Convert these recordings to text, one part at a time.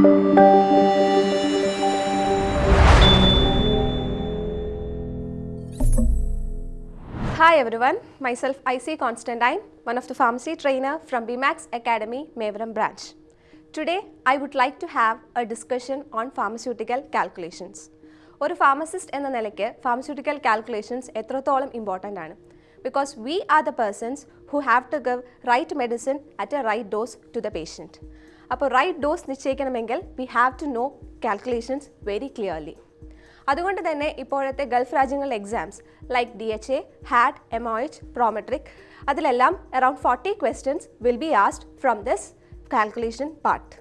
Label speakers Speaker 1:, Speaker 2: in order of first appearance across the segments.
Speaker 1: Hi everyone, myself IC Constantine, one of the pharmacy trainer from BMAX Academy, Mevaram branch. Today, I would like to have a discussion on pharmaceutical calculations. ഒരു pharmacist എന്ന നിലയ്ക്ക് pharmaceutical calculations എത്രത്തോളം important ആണ് because we are the persons who have to gov right medicine at A right dose to the patient അപ്പോൾ right dose നിശ്ചയിക്കണമെങ്കിൽ we have to know calculations very clearly അതുകൊണ്ട് തന്നെ ഇപ്പോഴത്തെ Gulf രാജ്യങ്ങളിലെ exams like D H A O H Prometric അതിലെല്ലാം around forty questions will be asked from this calculation part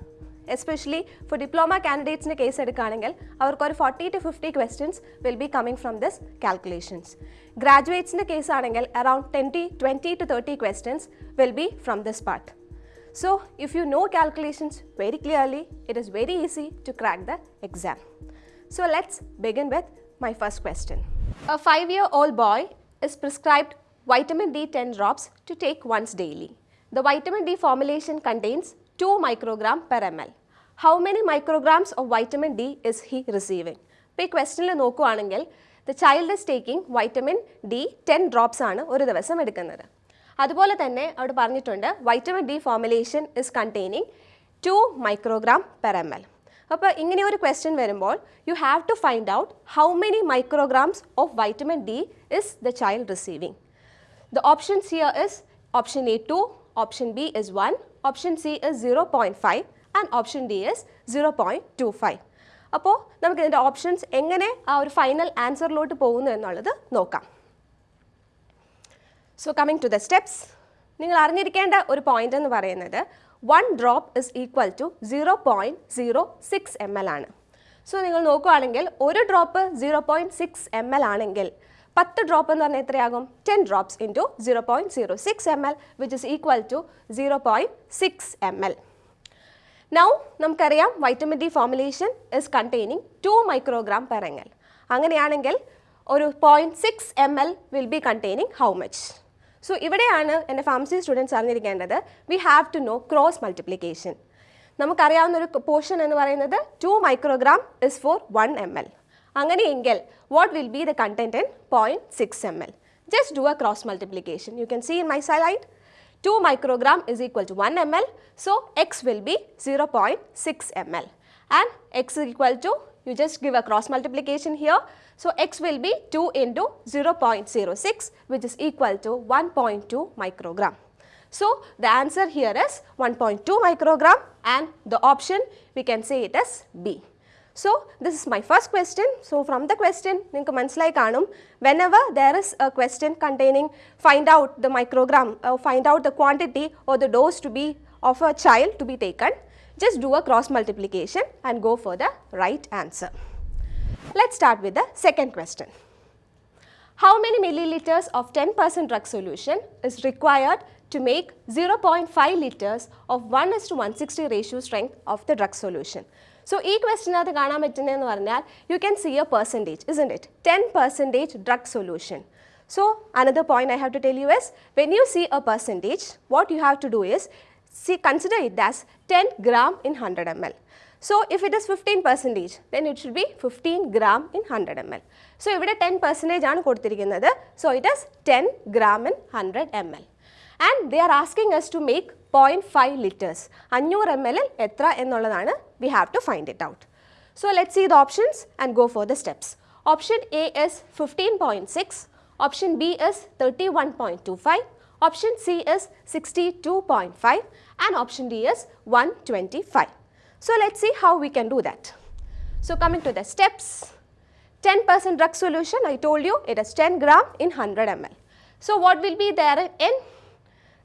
Speaker 1: especially for diploma കാൻഡിഡേറ്റ്സിന്റെ case എടുക്കുകയാണെങ്കിൽ അവർക്കൊരു forty to fifty questions will be coming from this calculations ഗ്രാജുവേറ്റ്സിന്റെ case ആണെങ്കിൽ around twenty twenty to thirty questions will be from this part So, if you know calculations very clearly, it is very easy to crack the exam. So, let's begin with my first question. A 5 year old boy is prescribed vitamin D 10 drops to take once daily. The vitamin D formulation contains 2 microgram per ml. How many micrograms of vitamin D is he receiving? ഇപ്പോൾ ഈ ക്വസ്റ്റനിൽ നോക്കുകയാണെങ്കിൽ the child is taking vitamin D ten drops ആണ് ഒരു ദിവസം എടുക്കുന്നത് അതുപോലെ തന്നെ അവിടെ പറഞ്ഞിട്ടുണ്ട് vitamin D formulation is containing two microgram per M L അപ്പോൾ ഇങ്ങനെ ഒരു ക്വസ്റ്റ്യൻ വരുമ്പോൾ you have to find out how many micrograms of vitamin D is the child receiving The options here is option A 2, option B is 1, option C is 0.5 and option D is 0.25. അപ്പോൾ നമുക്ക് ഇതിന്റെ options എങ്ങനെ ആ ഒരു final ആൻസറിലോട്ട് പോകുന്നു എന്നുള്ളത് നോക്കാം. So coming to the steps നിങ്ങൾ അറിഞ്ഞിരിക്കേണ്ട ഒരു പോയിന്റ് എന്ന് പറയുന്നത് one drop is equal to zero point zero six M L ആണ്. സോ നിങ്ങൾ നോക്കുകയാണെങ്കിൽ ഒരു drop zero point six M L ആണെങ്കിൽ പത്ത് ഡ്രോപ്പ് എന്ന് പറഞ്ഞാൽ എത്രയാകും? Ten drops into zero point zero six M L which is equal to zero point six M L now നമുക്കറിയാം vitamin D formulation is containing two microgram L അങ്ങനെയാണെങ്കിൽ ഒരു point six M L will be containing how much so ഇവിടെയാണ് എന്റെ pharmacy students അറിഞ്ഞിരിക്കേണ്ടത്. We have to know cross multiplication നമുക്കറിയാവുന്ന ഒരു portion എന്ന് പറയുന്നത് two microgram is for one M L അങ്ങനെയെങ്കിൽ what will be the content in point six M L just do a cross multiplication you can see in my slide 2 microgram is equal to 1 ml. So, x will be 0.6 ml. And x is equal to, you just give a cross multiplication here. So, x will be 2 into 0.06 which is equal to 1.2 microgram. So, the answer here is 1.2 microgram and the option we can say it is B. So, this is my first question. So, from the question, Ninku Manslai Kanum, whenever there is a question containing find out the microgram, uh, find out the quantity or the dose to be of a child to be taken, just do a cross multiplication and go for the right answer. Let's start with the second question. How many milliliters of 10% drug solution is required to make 0.5 liters of 1 is to 160 ratio strength of the drug solution? So ഈ ക്വസ്റ്റിനകത്ത് കാണാൻ പറ്റുന്നതെന്ന് പറഞ്ഞാൽ you can see A percentage is it ten percentage drug solution so another point I have to tell you S when U C A percentage what you have to do is see consider it as 10 gram in 100 ml. So, if it is 15 percentage then it should be 15 gram in 100 ml. So, if it is 10 percentage ആണ് another. So, it is 10 gram in 100 ml. And they are asking us to make 0.5 liters. 500 ml we have to find it out. So, let's see the options and go for the steps. Option A is 15.6, option B is 31.25, Option C is 62.5 and option D is 125. So, let us see how we can do that. So, coming to the steps, 10 percent drug solution I told you it is 10 gram in 100 ml. So, what will be there in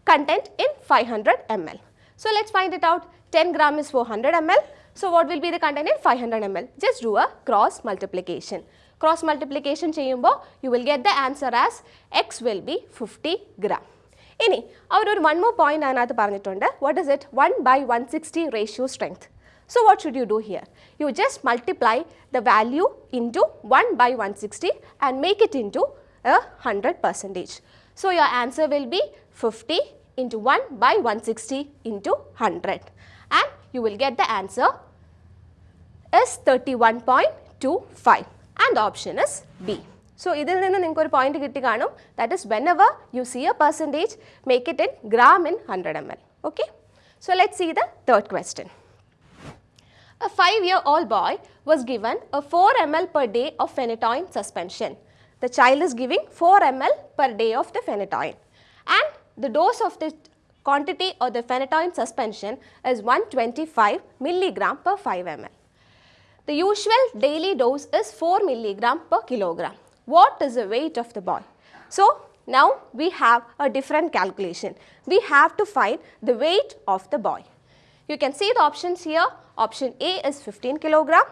Speaker 1: content in 500 ml. So, let us find it out 10 gram is 400 ml. So, what will be the content in 500 ml? Just do a cross multiplication. Cross multiplication ചെയ്യുമ്പോൾ you will get the answer as x will be 50 gram. ഇനി അവരൊരു one more point അതിനകത്ത് പറഞ്ഞിട്ടുണ്ട് what is it one by one sixty ratio strength So what should you do here? You just multiply the value into 1 by 160 and make it into a 100 percentage. So your answer will be 50 into 1 by 160 into 100 and you will get the answer is 31.25 and the option is B. So, ഇതിൽ നിന്ന് നിങ്ങൾക്ക് ഒരു point കിട്ടി കാണും that is whenever U C A percentage make it in gram in hundred M L okay so let see the third question A 5-year-old boy was given a 4 ml per day of phenytoin suspension. The child is giving 4 ml per day of the phenytoin and the dose of the quantity of the phenytoin suspension is 125 milligram per 5 ml. The usual daily dose is 4 milligram per kilogram. What is the weight of the boy? So, now we have a different calculation. We have to find the weight of the boy. You can see the options here. Option A is 15 kilogram,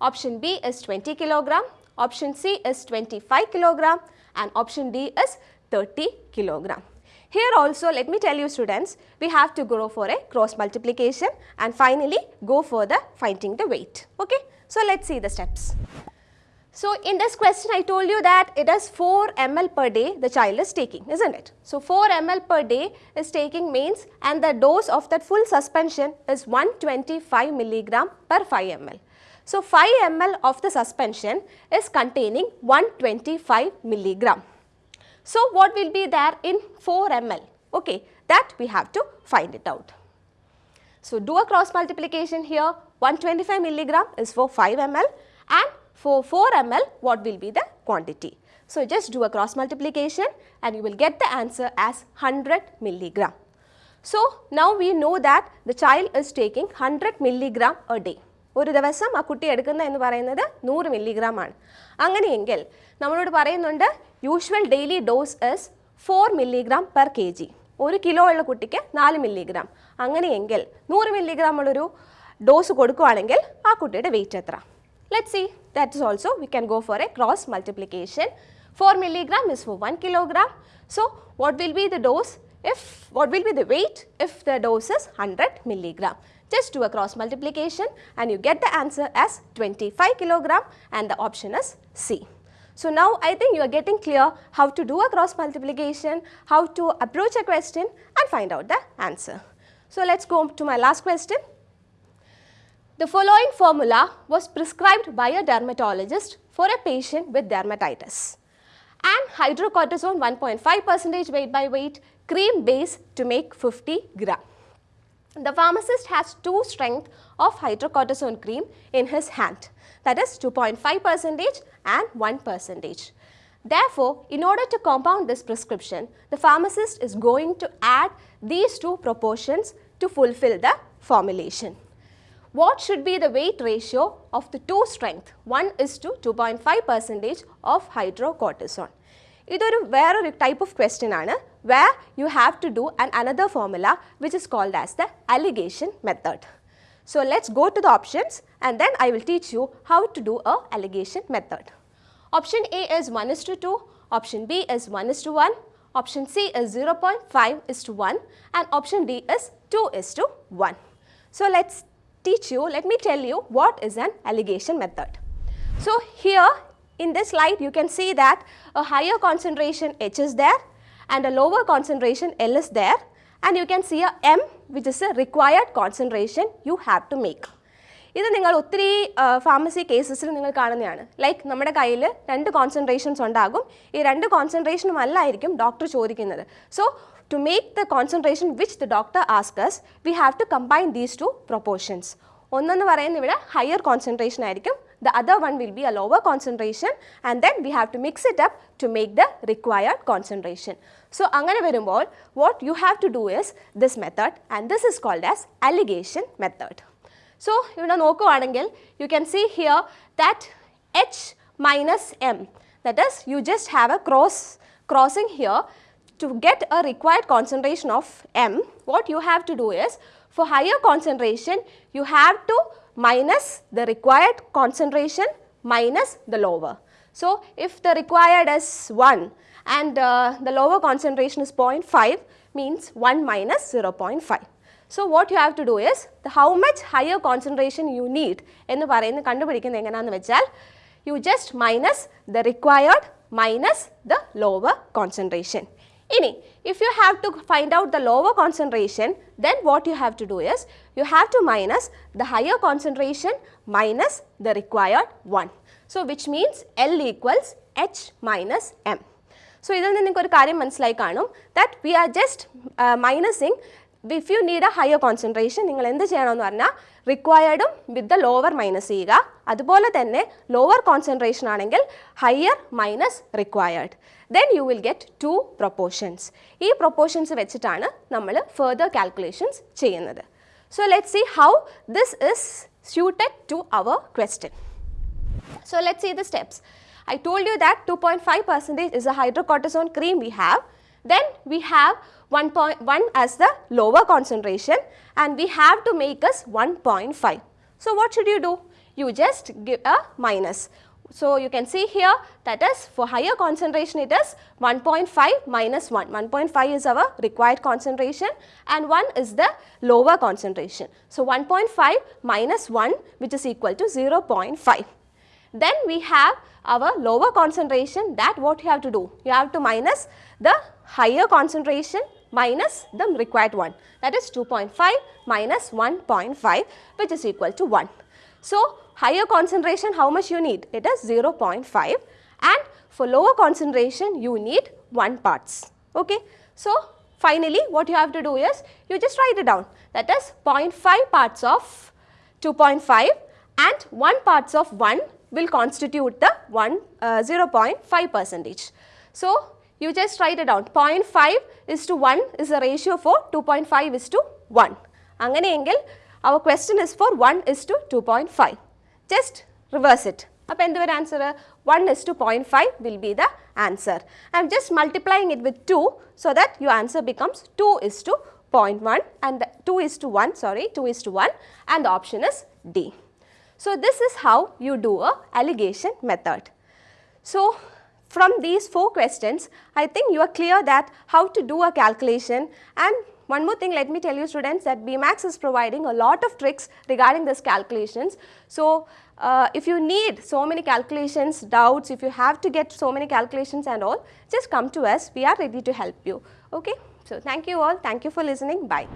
Speaker 1: option B is 20 kilogram, option C is 25 kilogram and option D is 30 kilogram. Here also let me tell you students, we have to go for a cross multiplication and finally go for the finding the weight. Okay. So, let us see the steps. So, in this question I told you that it is 4 ml per day the child is taking, isn't it? So, 4 ml per day is taking means and the dose of that full suspension is 125 milligram per 5 ml. So, 5 ml of the suspension is containing 125 milligram. So, what will be there in 4 ml? Okay, that we have to find it out. So, do a cross multiplication here 125 milligram is for 5 ml and for 4 ml what will be the quantity. So, just do a cross multiplication and you will get the answer as 100 milligram. So, now we know that the child is taking 100 milligram a day. ഒരു ദിവസം ആ കുട്ടി എടുക്കുന്ന എന്ന് പറയുന്നത് നൂറ് milligram ആണ് അങ്ങനെയെങ്കിൽ നമ്മളോട് പറയുന്നുണ്ട് usual daily dose is four milligram per K G ഒരു കിലോ ഉള്ള കുട്ടിക്ക് നാല് മില്ലിഗ്രാം അങ്ങനെയെങ്കിൽ നൂറ് മില്ലിഗ്രാം ഉള്ളൊരു ഡോസ് കൊടുക്കുകയാണെങ്കിൽ ആ കുട്ടിയുടെ വെയിറ്റ് എത്ര Let us see that is also we can go for a cross multiplication. 4 milligram is for 1 kilogram. So, what will be the dose if what will be the weight if the dose is 100 milligram. Just do a cross multiplication and you get the answer as 25 kilogram and the option is C. So now I think you are getting clear how to do a cross multiplication, how to approach a question and find out the answer. So let's go to my last question. The following formula was prescribed by a dermatologist for a patient with dermatitis. And hydrocortisone 1.5 percentage weight by weight, cream base to make 50 gram. The pharmacist has two strength of hydrocortisone cream in his hand that is 2.5 percentage and 1 percentage. Therefore, in order to compound this prescription, the pharmacist is going to add these two proportions to fulfill the formulation what should be the weight ratio of the two strength? 1 is to 2.5 percentage of hydrocortisone. ഇതൊരു വേറൊരു type of question where you have to do an another formula which is called as the alligation method. So let's go to the options and then I will teach you how to do a alligation method. Option A is 1 is to 2, option B is 1 is to 1, option C is 0.5 is to 1 and option D is 2 is to 1. So let's teach you, let me tell you what is an alligation method. So here in this slide you can see that a higher concentration H is there and a lower concentration L is there and you can see a M which is a required concentration you have to make. ഇത് നിങ്ങൾ ഒത്തിരി pharmacy കേസസിൽ നിങ്ങൾ കാണുന്നതാണ് like നമ്മുടെ കയ്യിൽ രണ്ട് concentrations ഉണ്ടാകും ഈ രണ്ട് കോൺസെൻട്രേഷനും അല്ലായിരിക്കും ഡോക്ടർ ചോദിക്കുന്നത് So to make the concentration which the doctor asks us, we have to combine these two proportions. One is higher concentration, the other one will be a lower concentration and then we have to mix it up to make the required concentration. So, what you have to do is this method and this is called as alligation method. So, you can see here that H minus M, that is you just have a cross crossing here to get a required concentration of M, what you have to do is for higher concentration, you have to minus the required concentration minus the lower. So, if the required is 1 and uh, the lower concentration is 0.5 means 1 minus 0.5. So, what you have to do is the how much higher concentration you need എന്ന് പറയുന്നത് കണ്ടുപിടിക്കുന്നത് എങ്ങനെയാണെന്ന് വെച്ചാൽ you just minus the required minus the lower concentration. ഇനി if you have to find out the lower concentration then what you have to do is you have to minus the higher concentration minus the required one. So, which means L equals H minus M. So, ഇതിൽ നിന്ന് നിങ്ങൾക്ക് ഒരു കാര്യം മനസ്സിലായി കാണും that we are just uh, minusing if you need A higher concentration നിങ്ങൾ എന്ത് ചെയ്യണമെന്ന് പറഞ്ഞാൽ റിക്വയർഡും വിത്ത് ദ ലോവർ മൈനസ് ചെയ്യുക അതുപോലെ തന്നെ ലോവർ കോൺസെൻട്രേഷൻ ആണെങ്കിൽ higher minus required then you will get to proportions ഈ പ്രൊപ്പോർഷൻസ് വെച്ചിട്ടാണ് നമ്മൾ ഫെർദർ കാൽക്കുലേഷൻസ് ചെയ്യുന്നത് so let see how this is suited to our question So let's see the steps. I told you that 2.5 percentage is a hydrocortisone cream we have. Then we have 1.1 as the lower concentration and we have to make us 1.5. So what should you do? You just give a minus. So you can see here that is for higher concentration it is 1.5 minus 1. 1.5 is our required concentration and 1 is the lower concentration. So 1.5 minus 1 which is equal to 0.5. Then we have our lower concentration that what you have to do? You have to minus the higher concentration minus the required one that is 2.5 minus 1.5 which is equal to 1. So, higher concentration how much you need? It is 0.5 and for lower concentration you need 1 parts. Okay. So, finally what you have to do is you just write it down that is 0.5 parts of 2.5 and 1 parts of 1 will constitute the 1 uh, 0.5 percentage. So, you just write it down 0.5 is to 1 is the ratio for 2.5 is to 1. അങ്ങനെയെങ്കിൽ our question is for 1 is to 2.5. Just reverse it. അപ്പോൾ എന്ത് വരും answer one is two point five will be the answer I am just multiplying it with to so that your answer becomes two is two point one and two is to one sorry two is to one and the option is D So this is how you do a alligation method. So from these four questions, I think you are clear that how to do a calculation and one more thing let me tell you students that BMAX is providing a lot of tricks regarding this calculations. So uh, if you need so many calculations, doubts, if you have to get so many calculations and all, just come to us. We are ready to help you. Okay. So thank you all. Thank you for listening. Bye.